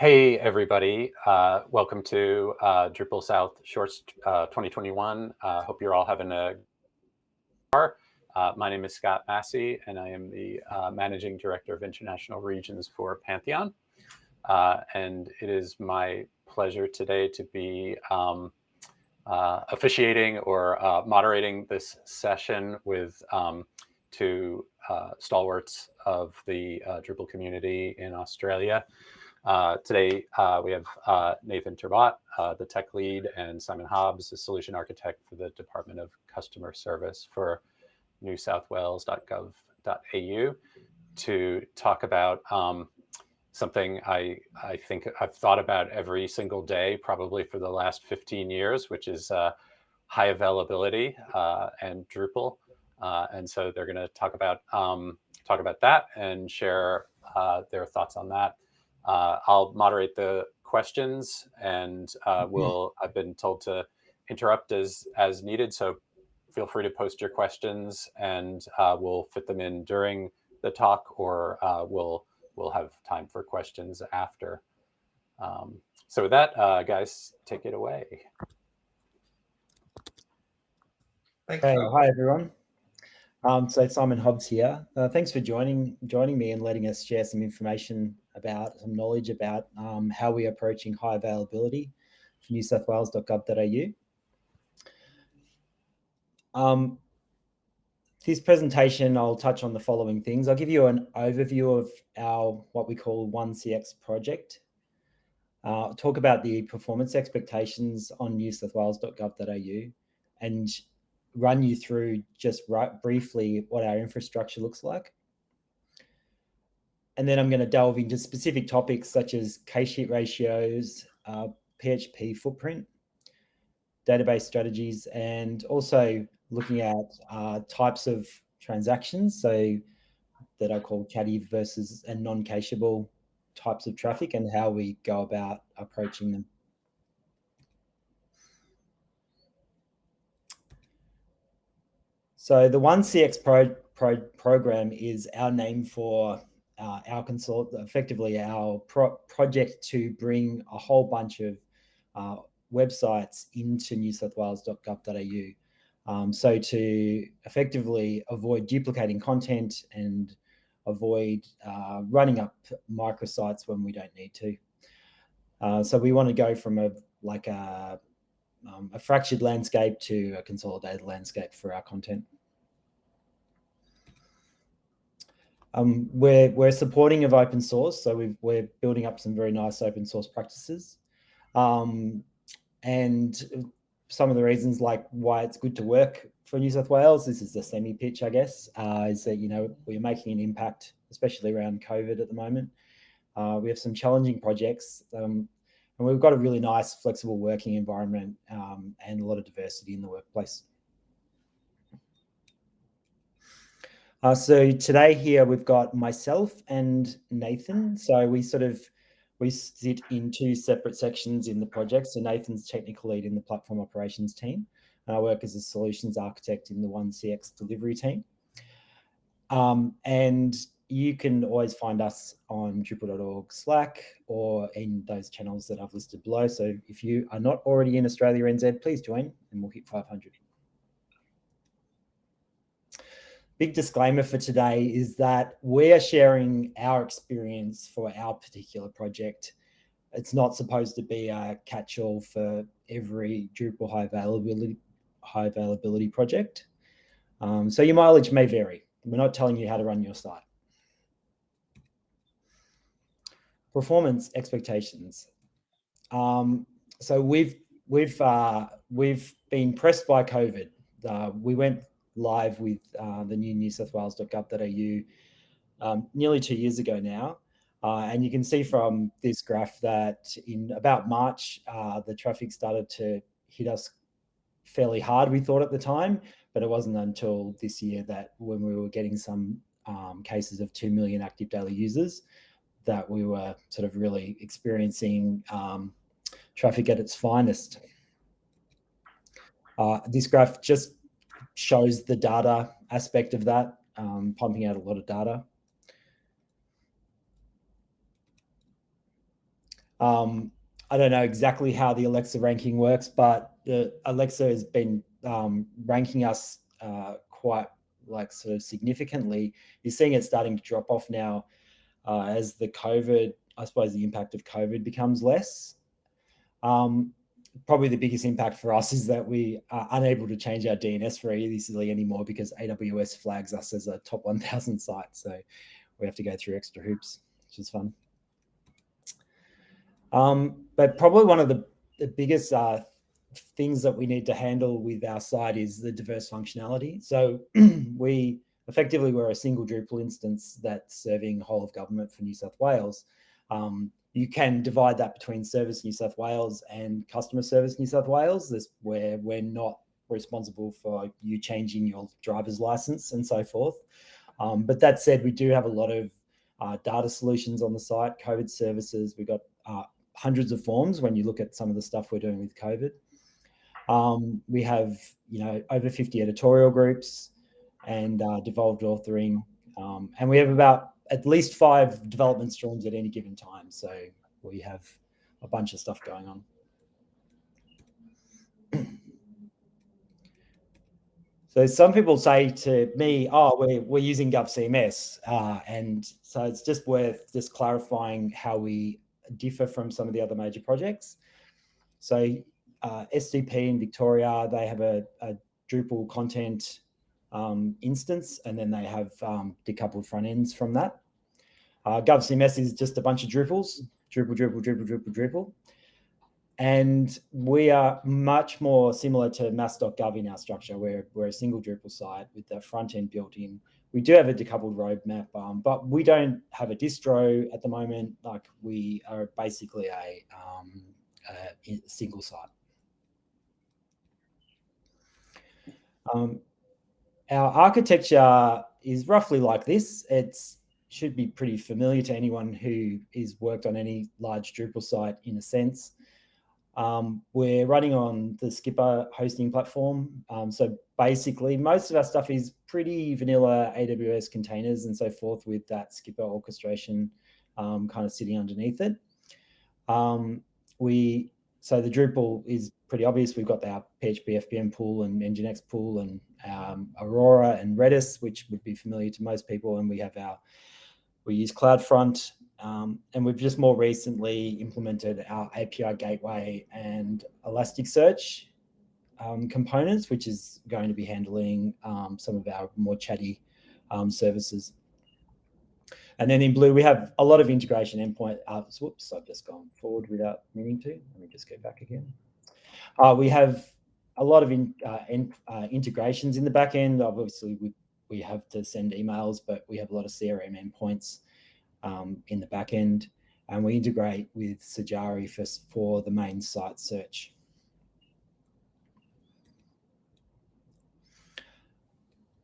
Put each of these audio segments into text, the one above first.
Hey, everybody. Uh, welcome to uh, Drupal South Shorts uh, 2021. Uh, hope you're all having a uh, my name is Scott Massey, and I am the uh, Managing Director of International Regions for Pantheon. and it is my pleasure today to be um, officiating or moderating this session with um, two stalwarts of the Drupal community in Australia. Uh, today, uh, we have uh, Nathan Turbotte, uh, the tech lead, and Simon Hobbs, the solution architect for the Department of Customer Service for newsouthwales.gov.au to talk about um, something I, I think I've thought about every single day, probably for the last 15 years, which is uh, high availability uh, and Drupal. and so they're going to talk about um, talk about that and share their thoughts on that. Uh, I'll moderate the questions and uh, mm-hmm. we'll, I've been told to interrupt as, as needed. So feel free to post your questions and uh, we'll fit them in during the talk or uh, we'll, we'll have time for questions after. Um, so with that, uh, guys, take it away. Thanks. Hey, hi, everyone. Um, so Simon Hobbs here. Uh, thanks for joining joining me and letting us share some information about some knowledge about um, how we're approaching high availability for newsouthwales.gov.au. Um, this presentation, I'll touch on the following things. I'll give you an overview of our what we call 1CX project. Uh, talk about the performance expectations on newsouthwales.gov.au and run you through just right briefly what our infrastructure looks like. And then I'm going to delve into specific topics such as cache hit ratios, uh, PHP footprint, database strategies, and also looking at uh, types of transactions. So that I call chatty versus and non-cacheable types of traffic and how we go about approaching them. So the 1CX pro, pro, program is our name for uh, our consult, effectively our pro project to bring a whole bunch of uh, websites into newsouthwales.gov.au. Um, so to effectively avoid duplicating content and avoid uh, running up microsites when we don't need to. Uh, so we want to go from a like a, um, a fractured landscape to a consolidated landscape for our content. Um, we're, we're supporting of open source, so we we're building up some very nice open source practices. Um, and some of the reasons like why it's good to work for New South Wales, this is the semi pitch, I guess, uh, is that, you know, we're making an impact, especially around COVID at the moment. Uh, we have some challenging projects um, and we've got a really nice flexible working environment um, and a lot of diversity in the workplace. Uh, so today here we've got myself and Nathan. So we sort of, we sit in two separate sections in the project. So Nathan's technical lead in the platform operations team. And I work as a solutions architect in the 1CX delivery team. Um, and you can always find us on drupal.org Slack or in those channels that I've listed below. So if you are not already in Australia NZ, please join and we'll hit 500. Big disclaimer for today is that we're sharing our experience for our particular project. It's not supposed to be a catch-all for every Drupal high availability, high availability project. Um, so your mileage may vary. We're not telling you how to run your site. Performance expectations. Um, so we've we've uh, we've been pressed by COVID. Uh, we went live with uh, the new New South Wales.gov.au um, nearly two years ago now. Uh, and you can see from this graph that in about March, uh, the traffic started to hit us fairly hard, we thought at the time, but it wasn't until this year that when we were getting some um, cases of 2 million active daily users that we were sort of really experiencing um, traffic at its finest. Uh, this graph just shows the data aspect of that, um, pumping out a lot of data. Um, I don't know exactly how the Alexa ranking works, but the Alexa has been um, ranking us uh, quite like sort of significantly. You're seeing it starting to drop off now uh, as the COVID, I suppose the impact of COVID becomes less. Um, probably the biggest impact for us is that we are unable to change our DNS very easily anymore because AWS flags us as a top 1000 site. So we have to go through extra hoops, which is fun. Um, but probably one of the, the biggest uh, things that we need to handle with our site is the diverse functionality. So we effectively we're a single Drupal instance that's serving whole of government for New South Wales. Um, you can divide that between Service New South Wales and Customer Service New South Wales. This where we're not responsible for you changing your driver's license and so forth. Um, but that said, we do have a lot of uh, data solutions on the site, COVID services. We've got uh, hundreds of forms when you look at some of the stuff we're doing with COVID. Um, we have, you know, over 50 editorial groups and uh, devolved authoring. Um, and we have about at least five development streams at any given time. So we have a bunch of stuff going on. So some people say to me, oh, we're, we're using GovCMS. Uh, and so it's just worth just clarifying how we differ from some of the other major projects. So uh, SDP in Victoria, they have a, a Drupal content um, instance, and then they have um, decoupled front ends from that. Uh, GovCMS is just a bunch of Drupals, Drupal, Drupal, Drupal, Drupal, Drupal. And we are much more similar to mass.gov in our structure. We're, we're a single Drupal site with the front end built in. We do have a decoupled roadmap, um, but we don't have a distro at the moment. Like we are basically a, um, a single site. Um, our architecture is roughly like this. It should be pretty familiar to anyone who is worked on any large Drupal site in a sense. Um, we're running on the Skpr hosting platform. Um, so basically most of our stuff is pretty vanilla AWS containers and so forth with that Skpr orchestration um, kind of sitting underneath it. Um, we so the Drupal is pretty obvious. We've got our PHP FPM pool and Nginx pool and um, Aurora and Redis, which would be familiar to most people. And we have our, we use CloudFront. Um, and we've just more recently implemented our API gateway and Elasticsearch um, components, which is going to be handling um, some of our more chatty um, services. And then in blue, we have a lot of integration endpoint. Uh, whoops, I've just gone forward without meaning to. Let me just go back again. Uh, we have a lot of in, uh, in, uh, integrations in the back end. Obviously, we, we have to send emails, but we have a lot of CRM endpoints um, in the back end. And we integrate with Sajari for, for the main site search.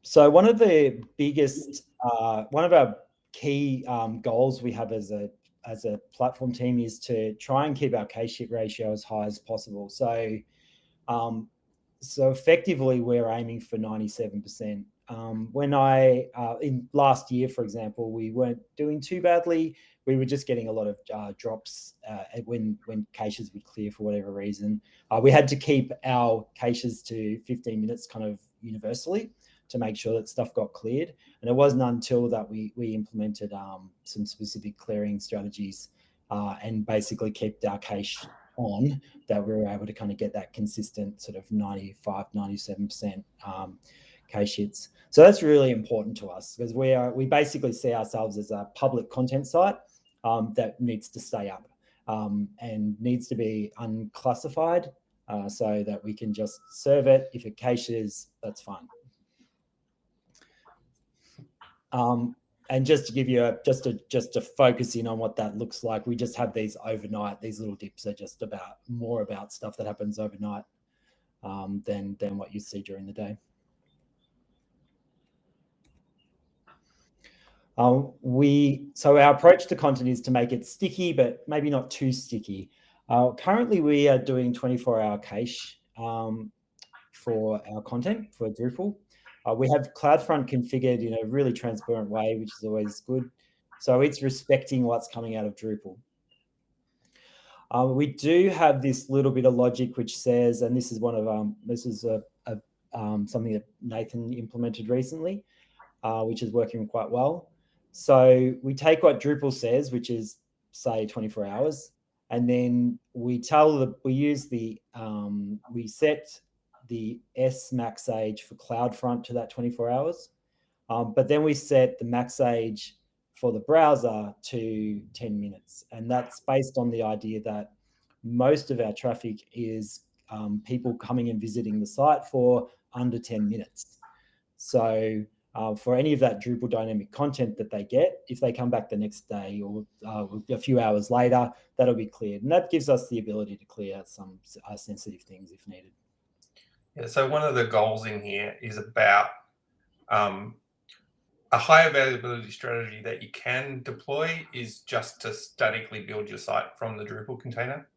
So one of the biggest, uh, one of our key um, goals we have as a as a platform team is to try and keep our cache hit ratio as high as possible. So, um, so effectively, we're aiming for 97%. Um, when I, uh, in last year, for example, we weren't doing too badly. We were just getting a lot of uh, drops uh, when, when caches would clear for whatever reason. Uh, we had to keep our caches to 15 minutes kind of universally to make sure that stuff got cleared. And it wasn't until that we, we implemented um, some specific clearing strategies uh, and basically kept our cache on that we were able to kind of get that consistent sort of 95, 97% um, cache hits. So that's really important to us because we are we basically see ourselves as a public content site um, that needs to stay up um, and needs to be unclassified uh, so that we can just serve it. If it caches, that's fine. Um, and just to give you a just to just to focus in on what that looks like, we just have these overnight. These little dips are just about more about stuff that happens overnight um, than than what you see during the day. Um, we so our approach to content is to make it sticky, but maybe not too sticky. Uh, currently, we are doing 24-hour cache um, for our content for Drupal. Uh, we have CloudFront configured in a really transparent way, which is always good. So it's respecting what's coming out of Drupal. Um, we do have this little bit of logic which says, and this is one of um, this is a, a um, something that Nathan implemented recently, uh, which is working quite well. So we take what Drupal says, which is say 24 hours, and then we tell the we use the um, we set the S max age for CloudFront to that 24 hours, um, but then we set the max age for the browser to 10 minutes. And that's based on the idea that most of our traffic is um, people coming and visiting the site for under 10 minutes. So uh, for any of that Drupal dynamic content that they get, if they come back the next day or uh, a few hours later, that'll be cleared. And that gives us the ability to clear some uh, sensitive things if needed. Yeah, so one of the goals in here is about um, a high availability strategy that you can deploy is just to statically build your site from the Drupal container.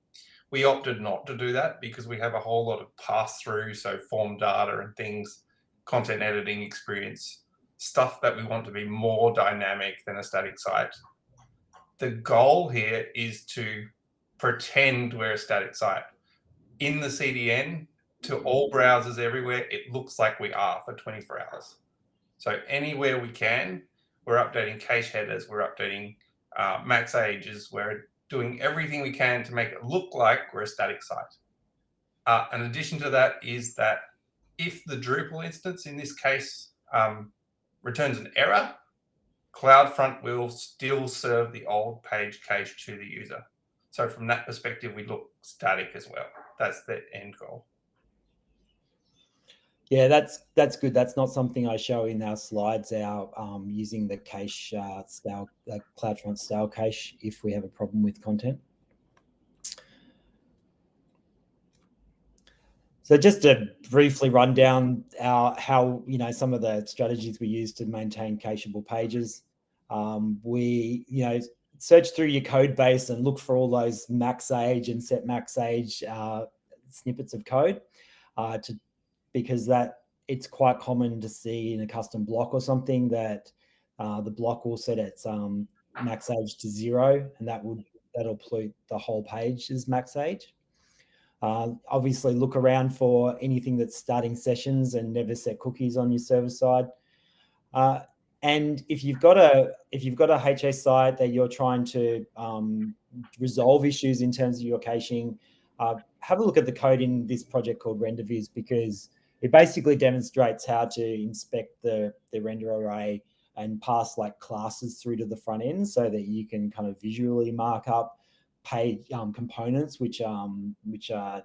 We opted not to do that because we have a whole lot of pass through, so form data and things, content editing experience, stuff that we want to be more dynamic than a static site. The goal here is to pretend we're a static site. In the CDN, to all browsers everywhere, it looks like we are for 24 hours. So anywhere we can, we're updating cache headers, we're updating uh, max ages, we're doing everything we can to make it look like we're a static site. Uh, in addition to that is that if the Drupal instance, in this case, um, returns an error, CloudFront will still serve the old page cache to the user. So from that perspective, we look static as well. That's the end goal. Yeah, that's that's good. That's not something I show in our slides. Our um, using the cache uh, style, uh, CloudFront style cache if we have a problem with content. So just to briefly run down our how you know some of the strategies we use to maintain cacheable pages. Um, we you know search through your code base and look for all those max age and set max age uh, snippets of code uh, to because that it's quite common to see in a custom block or something that uh, the block will set its um, max age to zero, and that would that'll pollute the whole page as max age. Uh, obviously, look around for anything that's starting sessions and never set cookies on your server side. Uh, and if you've got a if you've got a HA site that you're trying to um, resolve issues in terms of your caching, uh, have a look at the code in this project called RenderViz because it basically demonstrates how to inspect the, the render array and pass like classes through to the front end so that you can kind of visually mark up page um, components which um which are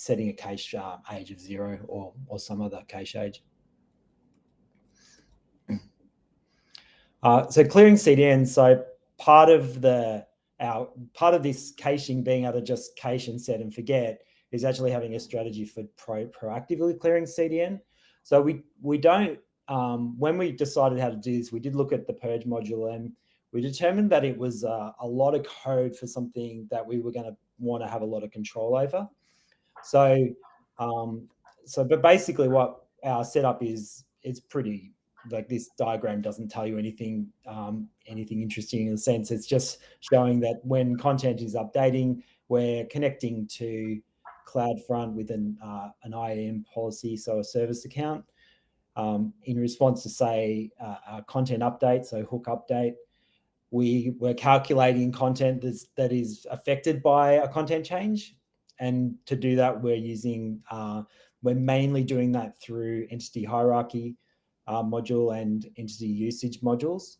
setting a cache uh, age of zero or or some other cache age. Uh, so clearing CDN. So part of the our part of this caching being able to just cache and set and forget is actually having a strategy for pro proactively clearing CDN. So we we don't um, when we decided how to do this, we did look at the purge module and we determined that it was uh, a lot of code for something that we were going to want to have a lot of control over. So, um, so but basically, what our setup is, it's pretty like this diagram doesn't tell you anything um, anything interesting in a sense. It's just showing that when content is updating, we're connecting to CloudFront with an, uh, an IAM policy, so a service account, um, in response to say uh, a content update, so hook update. We were calculating content that's, that is affected by a content change. And to do that, we're using, uh, we're mainly doing that through entity hierarchy uh, module and entity usage modules.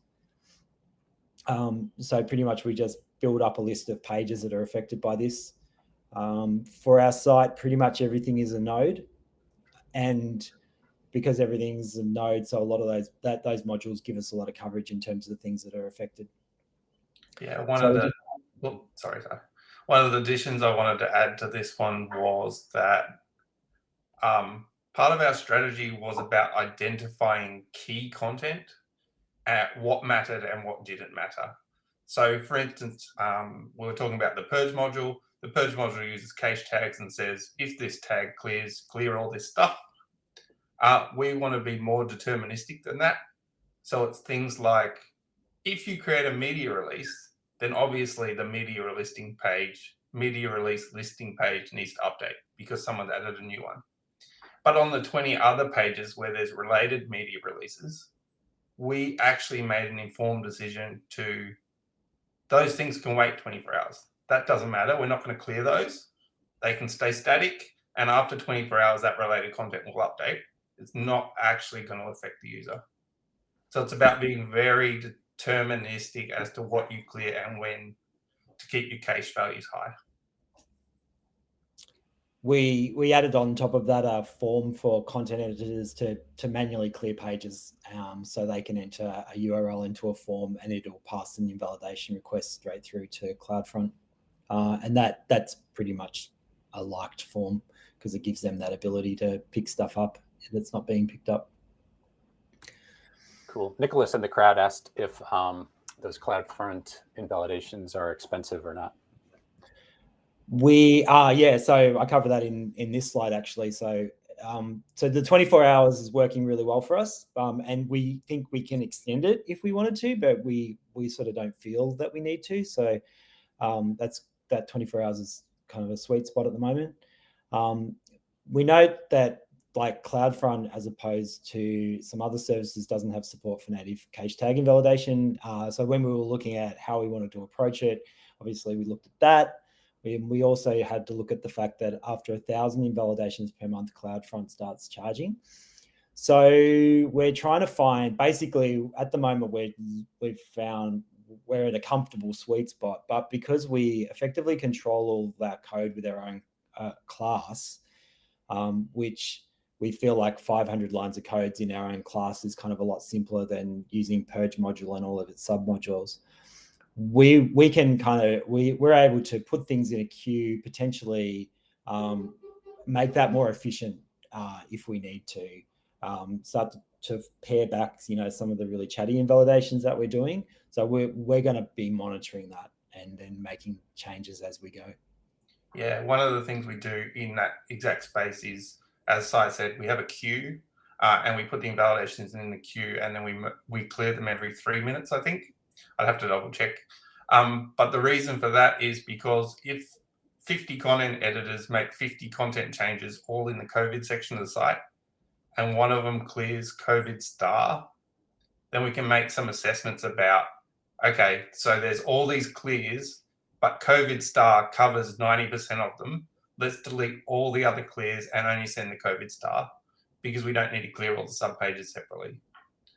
Um, so pretty much we just build up a list of pages that are affected by this. Um, for our site, pretty much everything is a node. And because everything's a node, so a lot of those that those modules give us a lot of coverage in terms of the things that are affected. Yeah, one so of the well, sorry, sorry. One of the additions I wanted to add to this one was that um, part of our strategy was about identifying key content at what mattered and what didn't matter. So for instance, um, we were talking about the purge module. The purge module uses cache tags and says, if this tag clears, clear all this stuff. Uh, we want to be more deterministic than that. So it's things like, if you create a media release, then obviously the media listing page media release listing page needs to update because someone's added a new one. But on the 20 other pages where there's related media releases, we actually made an informed decision to those things can wait 24 hours. That doesn't matter. We're not going to clear those. They can stay static. And after 24 hours, that related content will update. It's not actually going to affect the user. So it's about being very deterministic as to what you clear and when to keep your cache values high. We we added on top of that a form for content editors to to manually clear pages, um, so they can enter a URL into a form and it'll pass an invalidation request straight through to CloudFront, uh, and that that's pretty much a liked form because it gives them that ability to pick stuff up that's not being picked up. Cool. Nicholas in the crowd asked if um, those CloudFront invalidations are expensive or not. We are, yeah. So I cover that in in this slide actually. So um, so the 24 hours is working really well for us, um, and we think we can extend it if we wanted to, but we we sort of don't feel that we need to. So um, that's that 24 hours is kind of a sweet spot at the moment. Um, we note that like CloudFront, as opposed to some other services, doesn't have support for native cache tag invalidation. Uh, so when we were looking at how we wanted to approach it, obviously we looked at that. We, we also had to look at the fact that after a thousand invalidations per month, CloudFront starts charging. So we're trying to find, basically at the moment, we we've found we're in a comfortable sweet spot, but because we effectively control all that code with our own uh, class, um, which we feel like 500 lines of codes in our own class is kind of a lot simpler than using purge module and all of its submodules. We we can kind of we we're able to put things in a queue, potentially um, make that more efficient uh, if we need to. Um, start to, to pare back, you know, some of the really chatty invalidations that we're doing. So we're we're going to be monitoring that and then making changes as we go. Yeah, one of the things we do in that exact space is as Sai said, we have a queue uh, and we put the invalidations in the queue and then we we clear them every three minutes, I think. I'd have to double check. Um, but the reason for that is because if 50 content editors make 50 content changes all in the COVID section of the site, and one of them clears COVID star, then we can make some assessments about, okay, so there's all these clears, but COVID star covers 90% of them let's delete all the other clears and only send the COVID star because we don't need to clear all the subpages separately.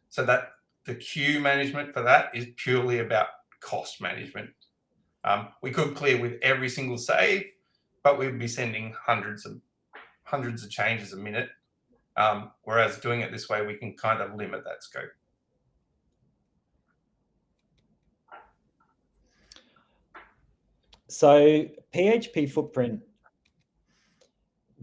So that the queue management for that is purely about cost management. Um, we could clear with every single save, but we'd be sending hundreds of hundreds of changes a minute. Um, whereas doing it this way, we can kind of limit that scope. So PHP footprint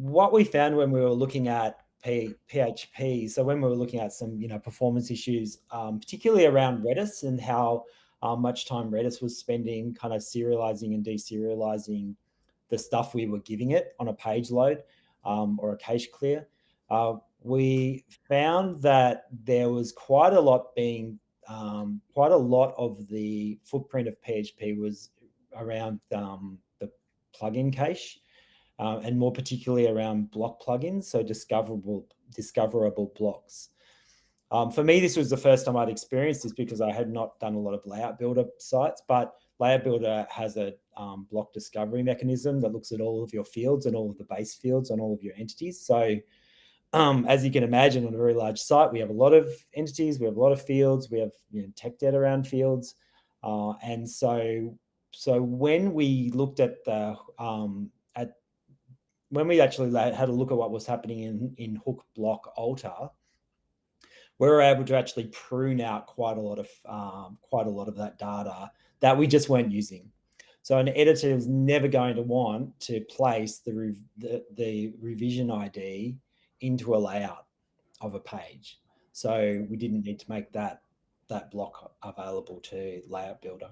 what we found when we were looking at P, PHP, so when we were looking at some, you know, performance issues, um, particularly around Redis and how uh, much time Redis was spending kind of serializing and deserializing the stuff we were giving it on a page load um, or a cache clear, uh, we found that there was quite a lot being, um, quite a lot of the footprint of PHP was around um, the plugin cache uh, and more particularly around block plugins, so discoverable discoverable blocks. Um, for me, this was the first time I'd experienced this because I had not done a lot of layout builder sites, but layout builder has a um, block discovery mechanism that looks at all of your fields and all of the base fields on all of your entities. So um, as you can imagine on a very large site, we have a lot of entities, we have a lot of fields, we have you know, tech debt around fields. Uh, and so, so when we looked at the um, when we actually had a look at what was happening in, in hook block alter, we were able to actually prune out quite a lot of um, quite a lot of that data that we just weren't using. So an editor is never going to want to place the, the, the revision ID into a layout of a page. So we didn't need to make that that block available to layout builder.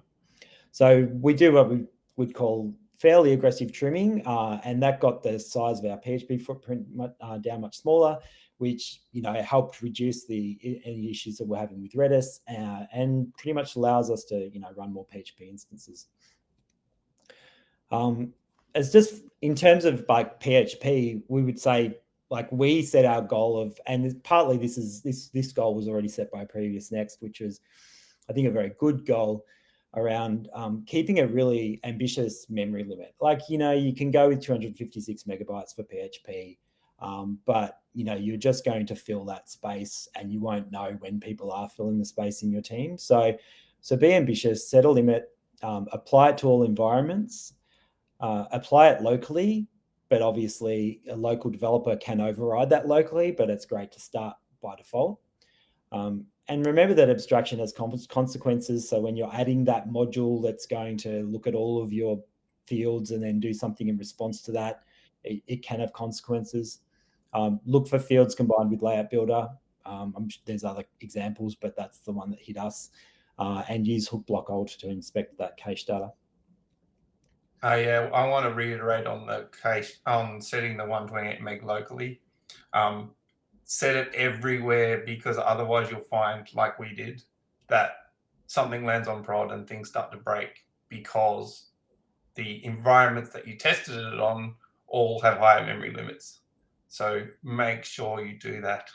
So we do what we would call fairly aggressive trimming, uh, and that got the size of our PHP footprint uh, down much smaller, which you know helped reduce the any issues that we're having with Redis, uh, and pretty much allows us to you know run more PHP instances. Um, as just in terms of like PHP, we would say like we set our goal of, and partly this is this this goal was already set by PreviousNext, which was I think a very good goal around um, keeping a really ambitious memory limit. Like you know you can go with 256 megabytes for PHP, um, but you know you're just going to fill that space, and you won't know when people are filling the space in your team. So so be ambitious, set a limit, um, apply it to all environments, uh, apply it locally, but obviously a local developer can override that locally, but it's great to start by default. Um, and remember that abstraction has consequences. So when you're adding that module that's going to look at all of your fields and then do something in response to that, it, it can have consequences. Um, look for fields combined with layout builder. Um, there's other examples, but that's the one that hit us. Uh, and use hook block alt to inspect that cache data. Uh, yeah, I want to reiterate on the case on setting the 128 meg locally. Um, set it everywhere because otherwise you'll find, like we did, that something lands on prod and things start to break because the environments that you tested it on all have higher memory limits. So make sure you do that.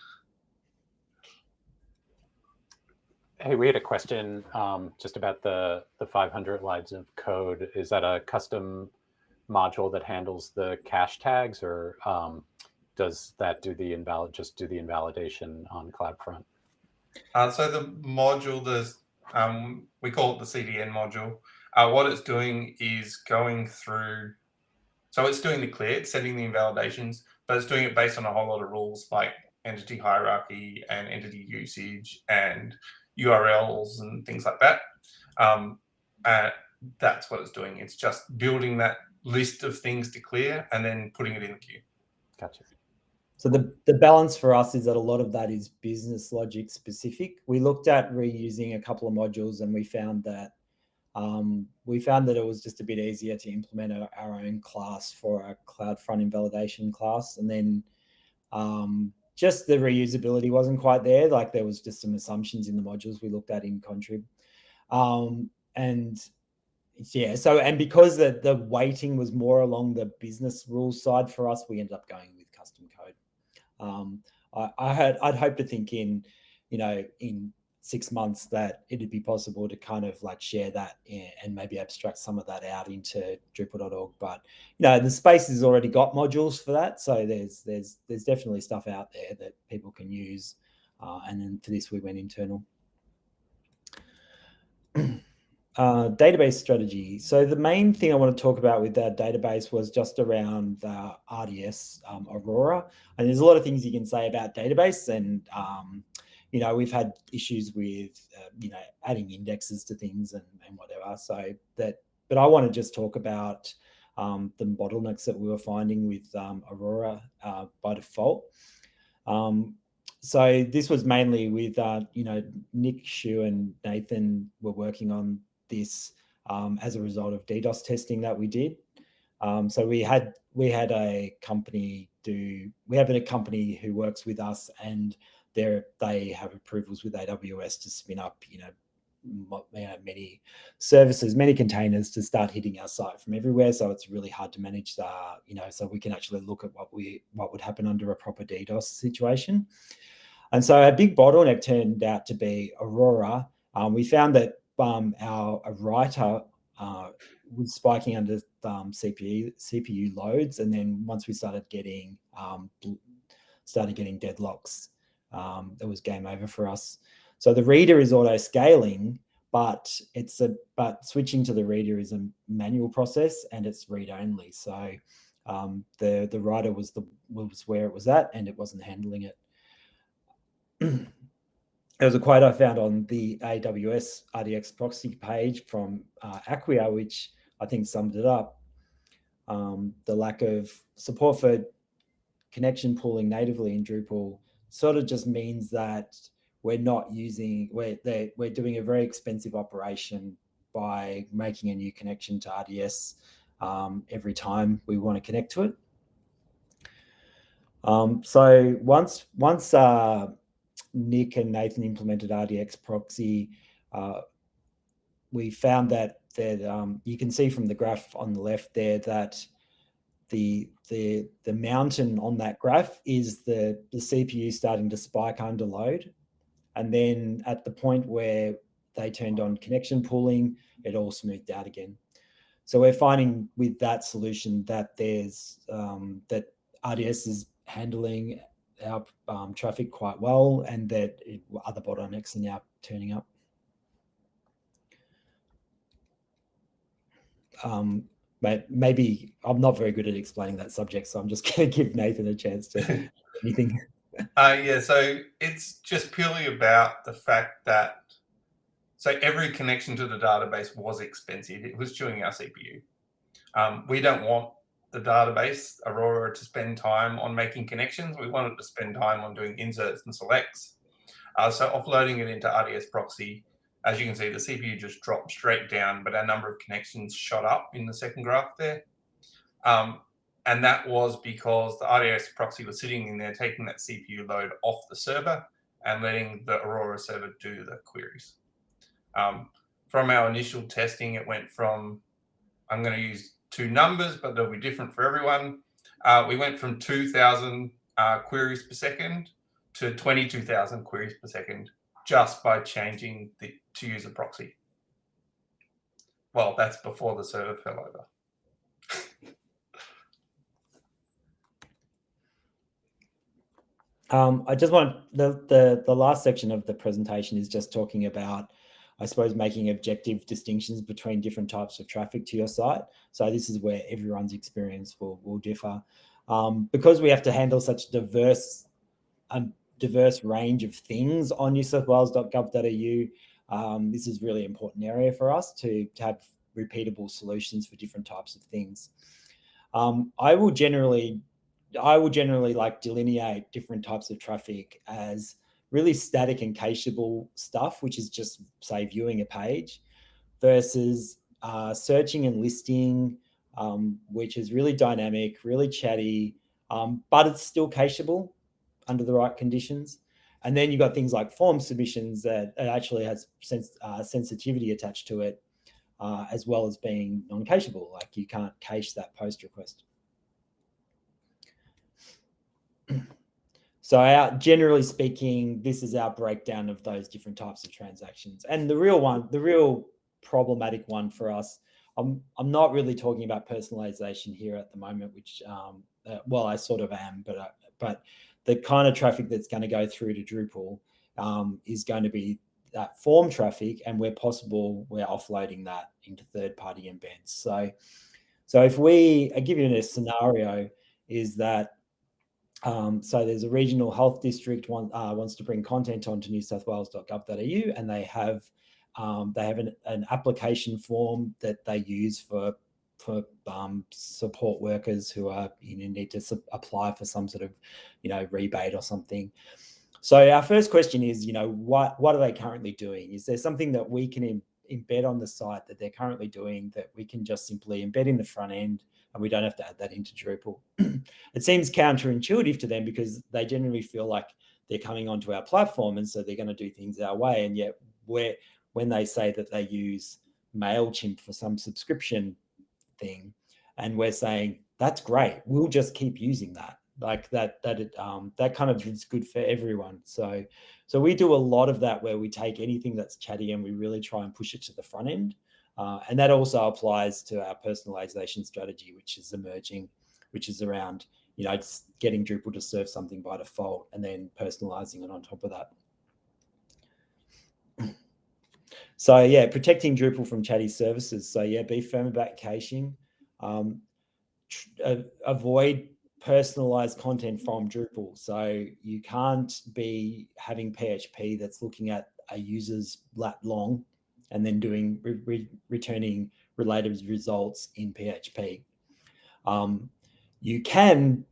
Hey, we had a question um, just about the, the 500 lines of code. Is that a custom module that handles the cache tags or um, does that do the invalid, just do the invalidation on CloudFront? Uh, so the module, there's, um, we call it the CDN module. Uh, what it's doing is going through, so it's doing the clear, it's setting the invalidations, but it's doing it based on a whole lot of rules like entity hierarchy and entity usage and URLs and things like that. Um, and that's what it's doing. It's just building that list of things to clear and then putting it in the queue. Gotcha. So the, the balance for us is that a lot of that is business logic specific. We looked at reusing a couple of modules and we found that um, we found that it was just a bit easier to implement a, our own class for a CloudFront invalidation class. And then um, just the reusability wasn't quite there. Like there was just some assumptions in the modules we looked at in Contrib. Um, and yeah, so, and because the, the weighting was more along the business rules side for us, we ended up going with custom code. Um, I, I had, I'd hope to think in, you know, in six months that it'd be possible to kind of like share that and maybe abstract some of that out into Drupal.org. But you know, the space has already got modules for that, so there's there's there's definitely stuff out there that people can use. Uh, and then for this, we went internal. Uh, database strategy. So the main thing I want to talk about with that database was just around RDS um, Aurora. And there's a lot of things you can say about database and um, you know, we've had issues with, uh, you know, adding indexes to things and, and whatever. So that, but I want to just talk about um, the bottlenecks that we were finding with um, Aurora uh, by default. Um, so this was mainly with, uh, you know, Nick, Shu and Nathan were working on this um, as a result of DDoS testing that we did. Um, so we had we had a company do we have a company who works with us and they they have approvals with AWS to spin up, you know, many services, many containers to start hitting our site from everywhere. So it's really hard to manage the, you know, so we can actually look at what we what would happen under a proper DDoS situation. And so a big bottleneck turned out to be Aurora. Um, we found that um, our writer uh, was spiking under um, CPU CPU loads, and then once we started getting um, started getting deadlocks um, it was game over for us. So the reader is auto scaling, but it's a but switching to the reader is a manual process and it's read only. So um, the the writer was the was where it was at and it wasn't handling it. there was a quote I found on the AWS RDS proxy page from uh, Acquia, which I think summed it up. Um, the lack of support for connection pooling natively in Drupal sort of just means that we're not using, we're, we're doing a very expensive operation by making a new connection to RDS um, every time we want to connect to it. Um, so once once uh, Nick and Nathan implemented RDS proxy, uh, we found that that um, you can see from the graph on the left there that the the the mountain on that graph is the the CPU starting to spike under load, and then at the point where they turned on connection pooling, it all smoothed out again. So we're finding with that solution that there's um, that RDS is handling our um, traffic quite well, and that it, other bottlenecks are now turning up. Um, maybe I'm not very good at explaining that subject, so I'm just going to give Nathan a chance to anything. Uh, yeah, so it's just purely about the fact that so every connection to the database was expensive. It was chewing our CPU. Um, we don't want the database, Aurora, to spend time on making connections. We want it to spend time on doing inserts and selects. Uh, so offloading it into RDS proxy, as you can see, the CPU just dropped straight down, but our number of connections shot up in the second graph there. Um, and that was because the RDS proxy was sitting in there, taking that CPU load off the server and letting the Aurora server do the queries. Um, from our initial testing, it went from, I'm going to use two numbers, but they'll be different for everyone. Uh, we went from 2,000 uh, queries per second to 22,000 queries per second just by changing the to use a proxy. Well, that's before the server fell over. Um, I just want the, the the last section of the presentation is just talking about I suppose, making objective distinctions between different types of traffic to your site. So this is where everyone's experience will, will differ. Um, because we have to handle such diverse, a diverse range of things on newsouthwales.gov.au, um, this is really important area for us to, to have repeatable solutions for different types of things. Um, I will generally, I will generally like delineate different types of traffic as really static and cacheable stuff, which is just say viewing a page versus uh, searching and listing, um, which is really dynamic, really chatty, um, but it's still cacheable under the right conditions. And then you've got things like form submissions that actually has uh, sensitivity attached to it, uh, as well as being non-cacheable, like you can't cache that post request. So our, generally speaking, this is our breakdown of those different types of transactions. And the real one, the real problematic one for us, I'm, I'm not really talking about personalization here at the moment, which, um, uh, well, I sort of am, but, uh, but the kind of traffic that's going to go through to Drupal um, is going to be that form traffic. And where possible, we're offloading that into third-party embeds. So, so if we, I give you a scenario, is that um, so there's a regional health district uh, wants to bring content onto newsouthwales.gov.au and they have um, they have an, an, application form that they use for for um, support workers who are you know, need to apply for some sort of you know rebate or something. So our first question is you know what what are they currently doing? Is there something that we can embed on the site that they're currently doing that we can just simply embed in the front end and we don't have to add that into Drupal. it seems counterintuitive to them because they generally feel like they're coming onto our platform and so they're going to do things our way. And yet where when they say that they use MailChimp for some subscription thing, and we're saying, that's great, we'll just keep using that. Like that, that, it, um, that kind of is good for everyone. So, so we do a lot of that where we take anything that's chatty and we really try and push it to the front end. Uh, and that also applies to our personalization strategy, which is emerging, which is around, you know, getting Drupal to serve something by default and then personalizing it on top of that. So yeah, protecting Drupal from chatty services. So yeah, be firm about caching. Um, uh, avoid personalized content from Drupal. So you can't be having PHP that's looking at a user's lat long and then doing re re returning related results in PHP. Um, you can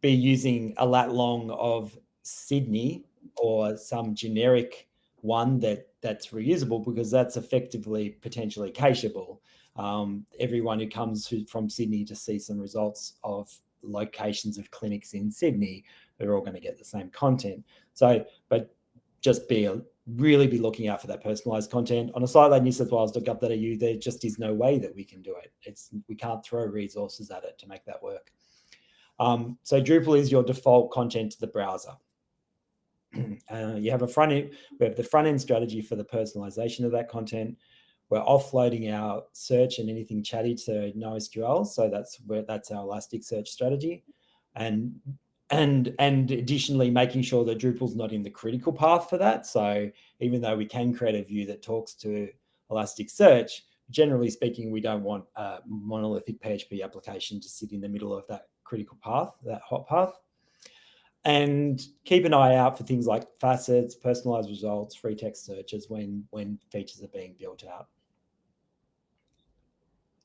be using a lat long of Sydney or some generic one that that's reusable because that's effectively potentially cacheable. Um, everyone who comes from Sydney to see some results of locations of clinics in Sydney, they're all going to get the same content. So, but just be really be looking out for that personalized content. On a site like newsouthwales.gov.au, there just is no way that we can do it. It's we can't throw resources at it to make that work. Um, so Drupal is your default content to the browser. uh, you have a front end, we have the front end strategy for the personalization of that content. We're offloading our search and anything chatty to NoSQL. So that's where that's our Elasticsearch strategy. And and and additionally making sure that Drupal's not in the critical path for that. So even though we can create a view that talks to Elasticsearch, generally speaking, we don't want a monolithic PHP application to sit in the middle of that critical path, that hot path. And keep an eye out for things like facets, personalized results, free text searches when when features are being built out.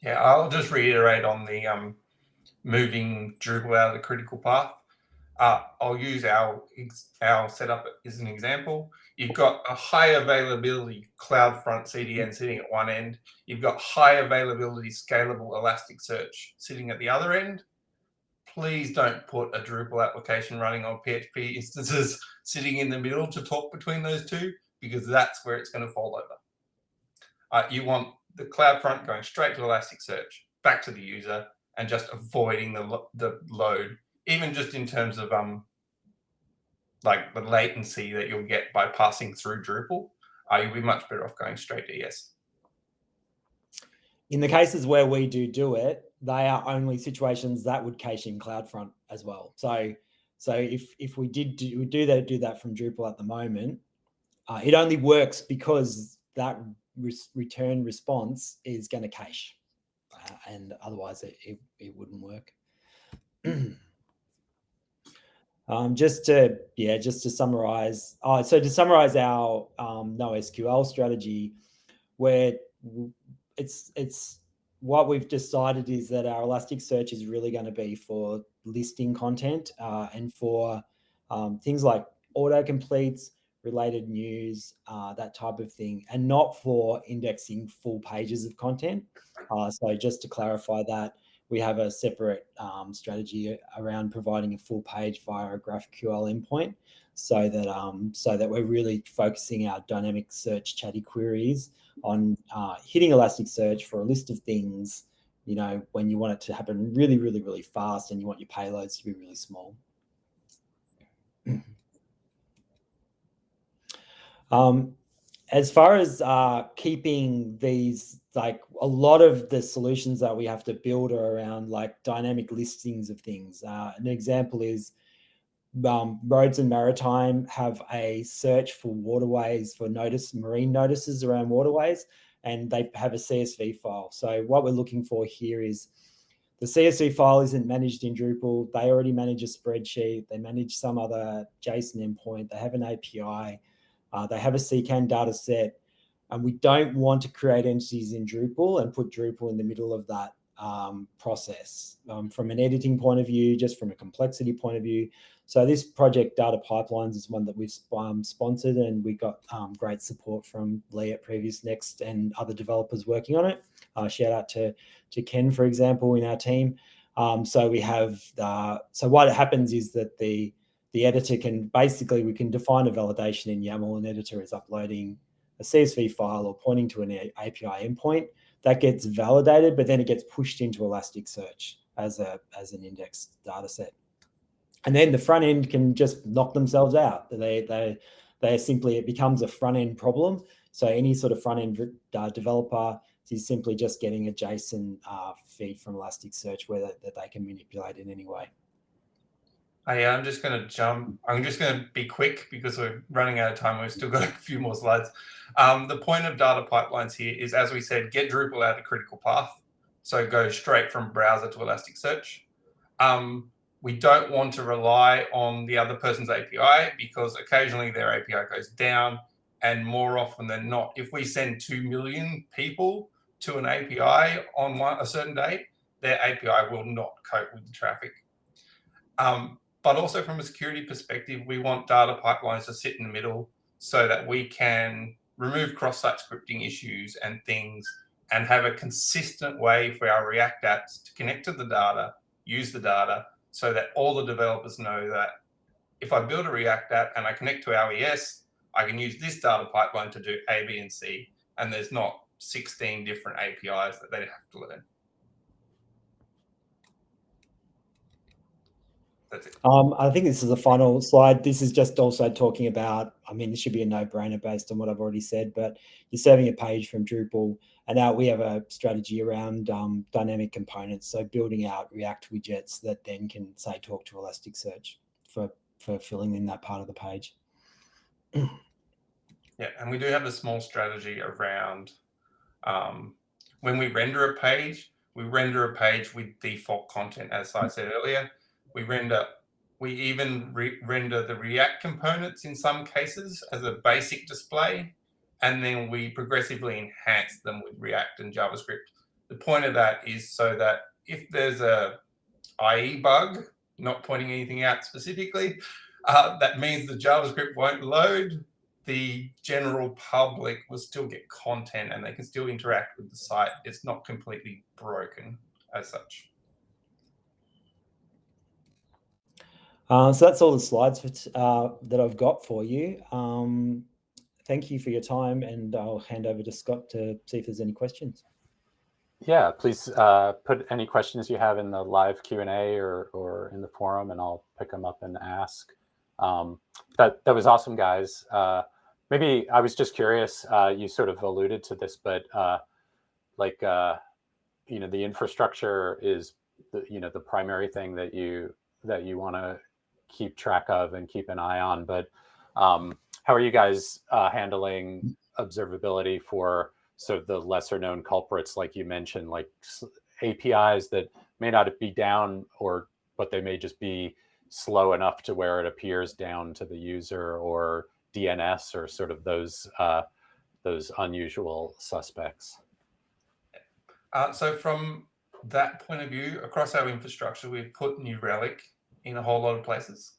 Yeah, I'll just reiterate on the um, moving Drupal out of the critical path. Uh, I'll use our our setup as an example. You've got a high availability CloudFront CDN sitting at one end. You've got high availability scalable Elasticsearch sitting at the other end. Please don't put a Drupal application running on PHP instances sitting in the middle to talk between those two, because that's where it's going to fall over. Uh, you want the CloudFront going straight to Elasticsearch, back to the user, and just avoiding the, the load even just in terms of um, like the latency that you'll get by passing through Drupal, uh, you'll be much better off going straight to ES. In the cases where we do do it, they are only situations that would cache in CloudFront as well. So, so if if we did do, do that do that from Drupal at the moment, uh, it only works because that re return response is going to cache, uh, and otherwise it, it, it wouldn't work. Um, just to yeah, just to summarize. Uh, so to summarize our um, NoSQL strategy, where it's it's what we've decided is that our Elasticsearch is really going to be for listing content uh, and for um, things like autocompletes, related news, uh, that type of thing, and not for indexing full pages of content. Uh, so just to clarify that, we have a separate um, strategy around providing a full page via a GraphQL endpoint so that um, so that we're really focusing our dynamic search chatty queries on uh, hitting Elasticsearch for a list of things, you know, when you want it to happen really, really, really fast and you want your payloads to be really small. um, as far as uh, keeping these, like a lot of the solutions that we have to build are around like dynamic listings of things. Uh, an example is um, roads and maritime have a search for waterways for notice marine notices around waterways and they have a CSV file. So what we're looking for here is the CSV file isn't managed in Drupal. They already manage a spreadsheet. They manage some other JSON endpoint. They have an API. Uh, they have a CKAN data set, and we don't want to create entities in Drupal and put Drupal in the middle of that um, process um, from an editing point of view, just from a complexity point of view. So this project Data Pipelines is one that we've um, sponsored and we got um, great support from Lee at PreviousNext and other developers working on it. Uh, shout out to, to Ken, for example, in our team. Um, so we have, uh, so what happens is that the the editor can basically, we can define a validation in YAML and editor is uploading a CSV file or pointing to an API endpoint that gets validated, but then it gets pushed into Elasticsearch as a as an indexed data set. And then the front end can just knock themselves out. They they they simply it becomes a front end problem. So any sort of front end uh, developer is simply just getting a JSON uh, feed from Elasticsearch where that, that they can manipulate in any way. I, I'm just going to jump. I'm just going to be quick because we're running out of time. We've still got a few more slides. Um, the point of data pipelines here is, as we said, get Drupal out of critical path. So go straight from browser to Elasticsearch. Um, we don't want to rely on the other person's API because occasionally their API goes down. And more often than not, if we send 2 million people to an API on one, a certain day, their API will not cope with the traffic. Um, but also from a security perspective, we want data pipelines to sit in the middle so that we can remove cross-site scripting issues and things and have a consistent way for our React apps to connect to the data, use the data, so that all the developers know that if I build a React app and I connect to our ES, I can use this data pipeline to do A, B, and C, and there's not 16 different APIs that they have to learn. Um, I think this is the final slide. This is just also talking about, I mean, this should be a no-brainer based on what I've already said, but you're serving a page from Drupal and now we have a strategy around um, dynamic components. So building out React widgets that then can say, talk to Elasticsearch for, for filling in that part of the page. Yeah, and we do have a small strategy around um, when we render a page, we render a page with default content, as I said earlier. We render, we even re render the React components in some cases as a basic display, and then we progressively enhance them with React and JavaScript. The point of that is so that if there's a IE bug, not pointing anything out specifically, uh, that means the JavaScript won't load the general public will still get content and they can still interact with the site. It's not completely broken as such. Uh, so that's all the slides for uh, that I've got for you. Um, thank you for your time and I'll hand over to Scott to see if there's any questions. Yeah, please uh, put any questions you have in the live Q&A or, or in the forum and I'll pick them up and ask. Um, that, that was awesome, guys. Uh, maybe I was just curious, uh, you sort of alluded to this, but uh, like, uh, you know, the infrastructure is, the, you know, the primary thing that you, that you want to keep track of and keep an eye on. But um, how are you guys uh, handling observability for sort of the lesser known culprits, like you mentioned, like APIs that may not be down or, but they may just be slow enough to where it appears down to the user or DNS or sort of those uh, those unusual suspects? Uh, so from that point of view, across our infrastructure, we've put New Relic in a whole lot of places.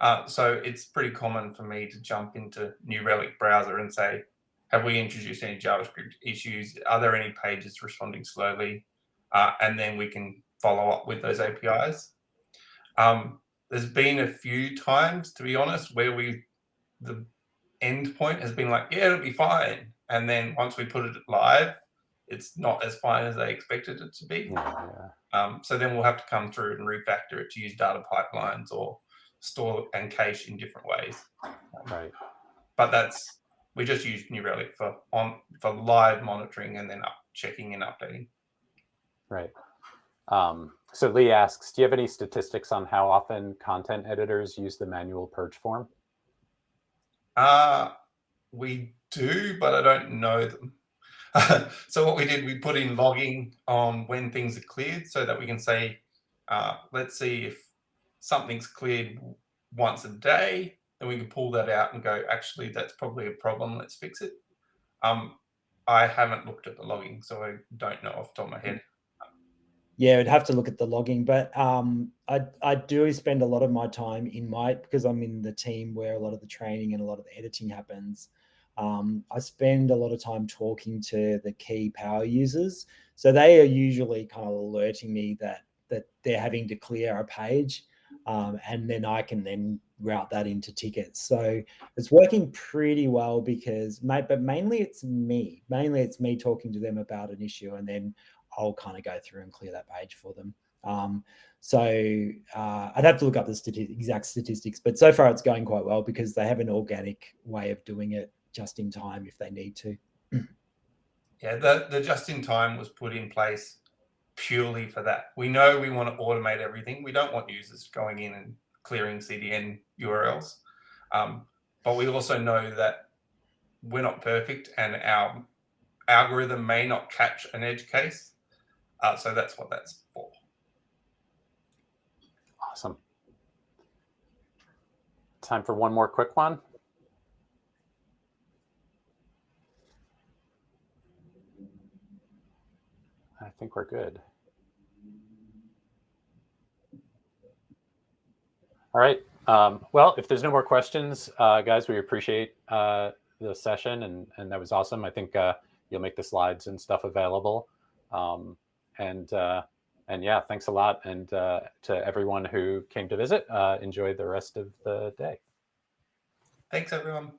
Uh, so it's pretty common for me to jump into New Relic browser and say, have we introduced any JavaScript issues? Are there any pages responding slowly? Uh, and then we can follow up with those APIs. Um, there's been a few times, to be honest, where we the endpoint has been like, yeah, it'll be fine. And then once we put it live, it's not as fine as they expected it to be. Yeah. Um, so then we'll have to come through and refactor it to use data pipelines or store and cache in different ways. Right. But that's we just use New Relic for on for live monitoring and then up checking and updating. Right. Um, so Lee asks, do you have any statistics on how often content editors use the manual purge form? Uh, we do, but I don't know them. so what we did, we put in logging on when things are cleared so that we can say, uh, let's see if something's cleared once a day, then we can pull that out and go, actually, that's probably a problem. Let's fix it. Um, I haven't looked at the logging, so I don't know off the top of my head. Yeah, I'd have to look at the logging, but um, I I do spend a lot of my time in my because I'm in the team where a lot of the training and a lot of the editing happens. Um, I spend a lot of time talking to the key power users, so they are usually kind of alerting me that that they're having to clear a page, um, and then I can then route that into tickets. So it's working pretty well because, but mainly it's me. Mainly it's me talking to them about an issue, and then I'll kind of go through and clear that page for them. Um, so uh, I'd have to look up the stati exact statistics, but so far it's going quite well because they have an organic way of doing it just in time if they need to. yeah, the, the just in time was put in place purely for that. We know we want to automate everything. We don't want users going in and clearing CDN URLs. Um, but we also know that we're not perfect and our algorithm may not catch an edge case. Uh, so that's what that's for. Awesome. Time for one more quick one. Think we're good. All right. Um, well, if there's no more questions, uh, guys, we appreciate uh, the session and, and that was awesome. I think uh, you'll make the slides and stuff available. Um, and uh, and yeah, thanks a lot. And uh, to everyone who came to visit, uh, enjoy the rest of the day. Thanks, everyone.